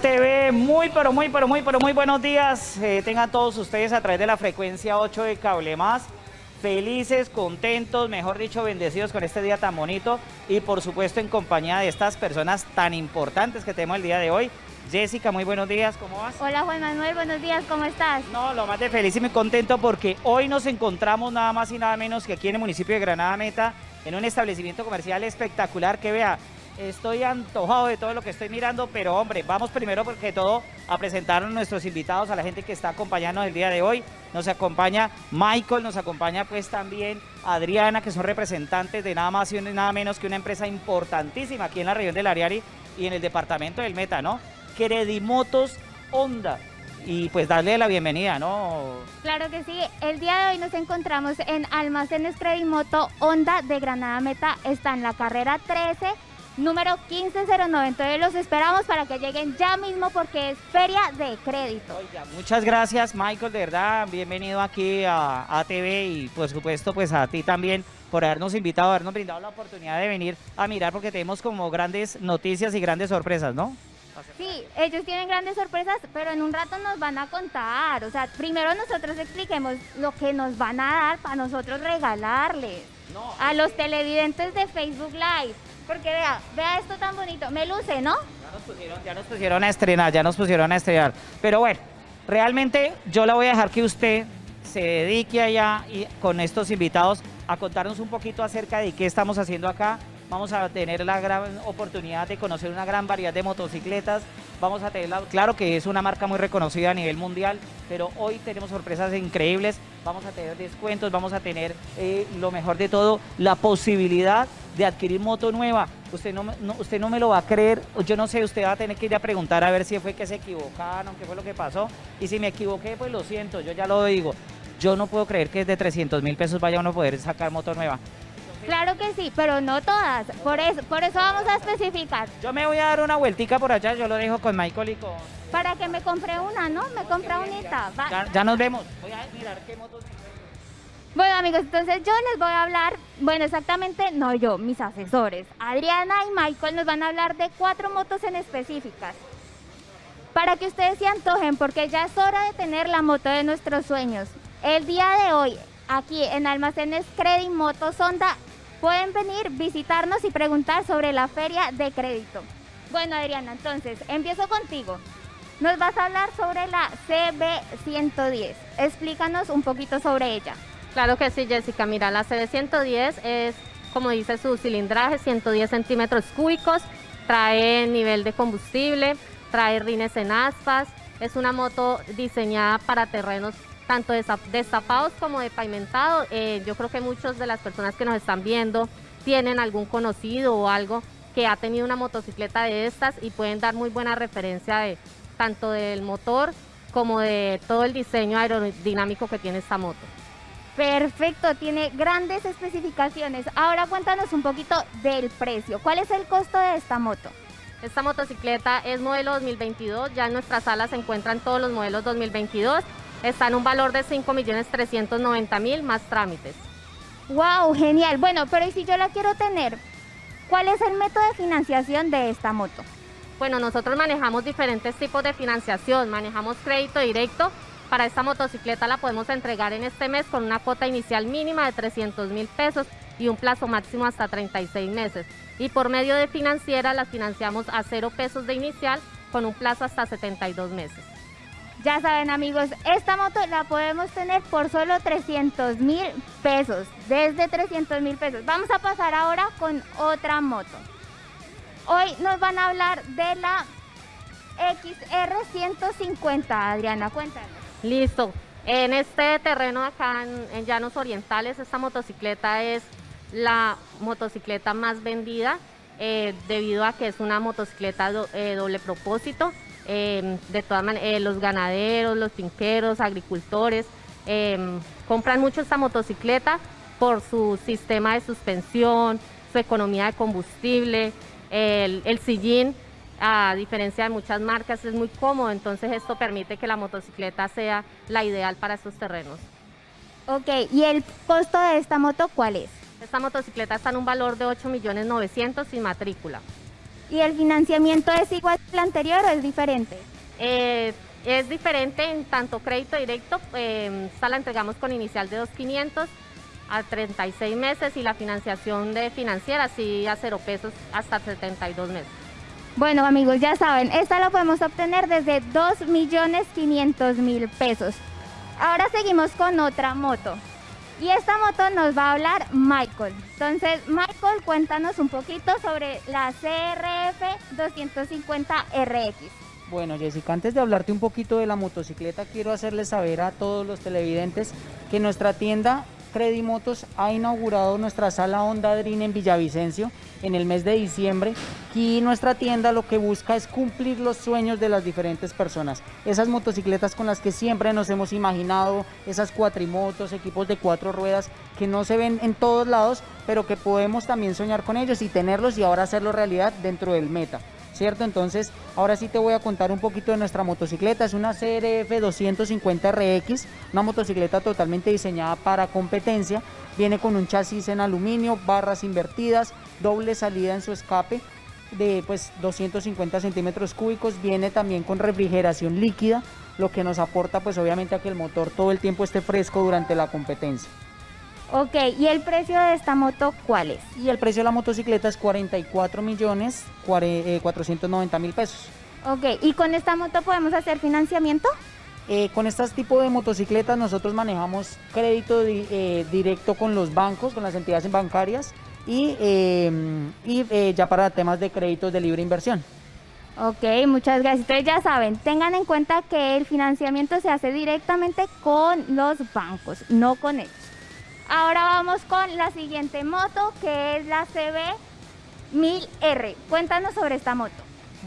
ATV, muy pero muy pero muy pero muy buenos días. Eh, tengan todos ustedes a través de la frecuencia 8 de Cable Más. Felices, contentos, mejor dicho, bendecidos con este día tan bonito y por supuesto en compañía de estas personas tan importantes que tenemos el día de hoy. Jessica, muy buenos días, ¿cómo vas? Hola Juan Manuel, buenos días, ¿cómo estás? No, lo más de feliz y muy contento porque hoy nos encontramos nada más y nada menos que aquí en el municipio de Granada Meta, en un establecimiento comercial espectacular que vea, estoy antojado de todo lo que estoy mirando, pero hombre, vamos primero porque todo a presentar a nuestros invitados, a la gente que está acompañándonos el día de hoy. Nos acompaña Michael, nos acompaña pues también Adriana, que son representantes de nada más y nada menos que una empresa importantísima aquí en la región del Ariari y en el departamento del Meta, ¿no? Credimotos Honda y pues darle la bienvenida, ¿no? Claro que sí, el día de hoy nos encontramos en Almacenes Credimoto Honda de Granada Meta, está en la carrera 13 número 15090. Entonces los esperamos para que lleguen ya mismo porque es feria de crédito. muchas gracias Michael, de verdad, bienvenido aquí a ATV y por supuesto pues a ti también por habernos invitado, habernos brindado la oportunidad de venir a mirar porque tenemos como grandes noticias y grandes sorpresas, ¿no? Sí, ellos tienen grandes sorpresas, pero en un rato nos van a contar. O sea, primero nosotros expliquemos lo que nos van a dar para nosotros regalarles a los televidentes de Facebook Live. Porque vea, vea esto tan bonito. Me luce, ¿no? Ya nos pusieron, ya nos pusieron a estrenar, ya nos pusieron a estrenar. Pero bueno, realmente yo la voy a dejar que usted se dedique allá y con estos invitados a contarnos un poquito acerca de qué estamos haciendo acá. Vamos a tener la gran oportunidad de conocer una gran variedad de motocicletas. Vamos a tener, claro que es una marca muy reconocida a nivel mundial, pero hoy tenemos sorpresas increíbles. Vamos a tener descuentos, vamos a tener eh, lo mejor de todo, la posibilidad de adquirir moto nueva. Usted no, usted no me lo va a creer, yo no sé, usted va a tener que ir a preguntar a ver si fue que se equivocaron, qué fue lo que pasó. Y si me equivoqué, pues lo siento, yo ya lo digo. Yo no puedo creer que de 300 mil pesos vaya uno a poder sacar moto nueva. Claro que sí, pero no todas. Por eso, por eso vamos a especificar. Yo me voy a dar una vueltica por allá, yo lo dejo con Michael y con... Para que me compre una, ¿no? Me compre unita. Ya, ya, nos vemos. Voy a mirar qué motos... Bueno amigos, entonces yo les voy a hablar, bueno exactamente no yo, mis asesores, Adriana y Michael nos van a hablar de cuatro motos en específicas. Para que ustedes se antojen, porque ya es hora de tener la moto de nuestros sueños. El día de hoy, aquí en Almacenes Credit Motos Honda, pueden venir, visitarnos y preguntar sobre la feria de crédito. Bueno Adriana, entonces, empiezo contigo. Nos vas a hablar sobre la CB110. Explícanos un poquito sobre ella. Claro que sí, Jessica. Mira, la CD110 es, como dice su cilindraje, 110 centímetros cúbicos, trae nivel de combustible, trae rines en aspas, es una moto diseñada para terrenos tanto destapados como de pavimentado. Eh, yo creo que muchas de las personas que nos están viendo tienen algún conocido o algo que ha tenido una motocicleta de estas y pueden dar muy buena referencia de tanto del motor como de todo el diseño aerodinámico que tiene esta moto. Perfecto, tiene grandes especificaciones. Ahora cuéntanos un poquito del precio. ¿Cuál es el costo de esta moto? Esta motocicleta es modelo 2022, ya en nuestra sala se encuentran todos los modelos 2022. Está en un valor de 5.390.000 más trámites. ¡Wow! Genial. Bueno, pero ¿y si yo la quiero tener? ¿Cuál es el método de financiación de esta moto? Bueno, nosotros manejamos diferentes tipos de financiación. Manejamos crédito directo, para esta motocicleta la podemos entregar en este mes con una cuota inicial mínima de 300 mil pesos y un plazo máximo hasta 36 meses. Y por medio de financiera la financiamos a cero pesos de inicial con un plazo hasta 72 meses. Ya saben amigos, esta moto la podemos tener por solo 300 mil pesos, desde 300 mil pesos. Vamos a pasar ahora con otra moto. Hoy nos van a hablar de la XR150, Adriana, cuéntanos. Listo. En este terreno acá en, Llanos Orientales, esta motocicleta es la motocicleta más vendida eh, debido a que es una motocicleta eh, doble propósito. Em, de todas maneras, eh, los ganaderos, los finqueros, agricultores em, compran mucho esta motocicleta por su sistema de suspensión, su economía de combustible, el, el sillín a diferencia de muchas marcas, es muy cómodo, entonces esto permite que la motocicleta sea la ideal para estos terrenos. Ok, ¿y el costo de esta moto cuál es? Esta motocicleta está en un valor de 8.900.000 sin matrícula. ¿Y el financiamiento es igual al anterior o es diferente? Eh, es diferente en tanto crédito directo, eh, esta la entregamos con inicial de 2.500 a 36 meses y la financiación de financiera sí a cero pesos hasta 72 meses. Bueno amigos, ya saben, esta la podemos obtener desde 2.500.000 pesos. Ahora seguimos con otra moto. Y esta moto nos va a hablar Michael. Entonces, Michael, cuéntanos un poquito sobre la CRF 250 RX. Bueno, Jessica, antes de hablarte un poquito de la motocicleta, quiero hacerles saber a todos los televidentes que nuestra tienda Credimotos ha inaugurado nuestra sala Honda Dream en Villavicencio en el mes de diciembre y nuestra tienda lo que busca es cumplir los sueños de las diferentes personas. Esas motocicletas con las que siempre nos hemos imaginado, esas cuatrimotos, equipos de cuatro ruedas que no se ven en todos lados, pero que podemos también soñar con ellos y tenerlos y ahora hacerlo realidad dentro del meta. ¿Cierto? Entonces, ahora sí te voy a contar un poquito de nuestra motocicleta. Es una CRF 250 RX, una motocicleta totalmente diseñada para competencia. Viene con un chasis en aluminio, barras invertidas, doble salida en su escape de pues 250 centímetros cúbicos. Viene también con refrigeración líquida, lo que nos aporta pues obviamente a que el motor todo el tiempo esté fresco durante la competencia. Ok, ¿y el precio de esta moto cuál es? Y el precio de la motocicleta es 44 millones 490 eh, mil pesos. Ok, ¿y con esta moto podemos hacer financiamiento? Eh, con este tipo de motocicletas nosotros manejamos crédito eh, directo con los bancos, con las entidades bancarias y, y ya para temas de créditos de libre inversión. Ok, muchas gracias. Entonces ya saben, tengan en cuenta que el financiamiento se hace directamente con los bancos, no con ellos. Ahora vamos con la siguiente moto que es la CB1000R. Cuéntanos sobre esta moto.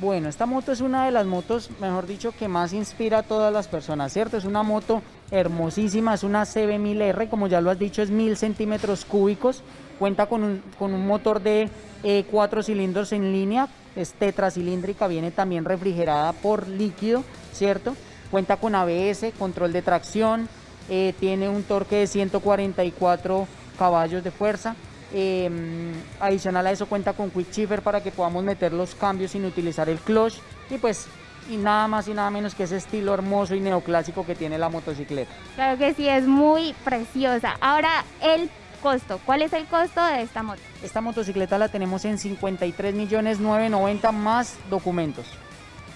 Bueno, esta moto es una de las motos, mejor dicho, que más inspira a todas las personas, ¿cierto? Es una moto hermosísima, es una CB1000R, como ya lo has dicho, es 1000 centímetros cúbicos, cuenta con un, con un motor de eh, cuatro cilindros en línea, es tetracilíndrica, viene también refrigerada por líquido, ¿cierto? Cuenta con ABS, control de tracción, eh, tiene un torque de 144 caballos de fuerza. Em, adicional a eso cuenta con quick shifter para que podamos meter los cambios sin utilizar el clutch y pues y nada más y nada menos que ese estilo hermoso y neoclásico que tiene la motocicleta. Claro que sí, es muy preciosa. Ahora el costo, ¿cuál es el costo de esta moto? Esta motocicleta la tenemos en 53 millones 990 más documentos.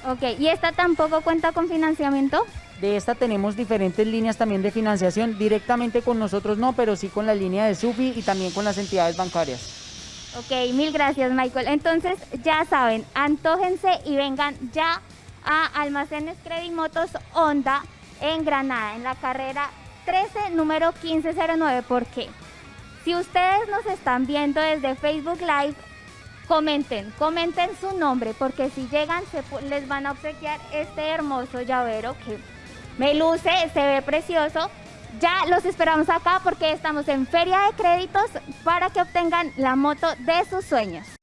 Ok, ¿y esta tampoco cuenta con financiamiento? De esta tenemos diferentes líneas también de financiación, directamente con nosotros no, pero sí con la línea de SUFI y también con las entidades bancarias. Ok, mil gracias Michael. Entonces ya saben, antójense y vengan ya a Almacenes Credimotos Honda en Granada, en la carrera 13, número 1509. ¿Por qué? Si ustedes nos están viendo desde Facebook Live, comenten, comenten su nombre, porque si llegan les van a obsequiar este hermoso llavero que me luce, se ve precioso. Ya los esperamos acá porque estamos en Feria de Créditos para que obtengan la moto de sus sueños.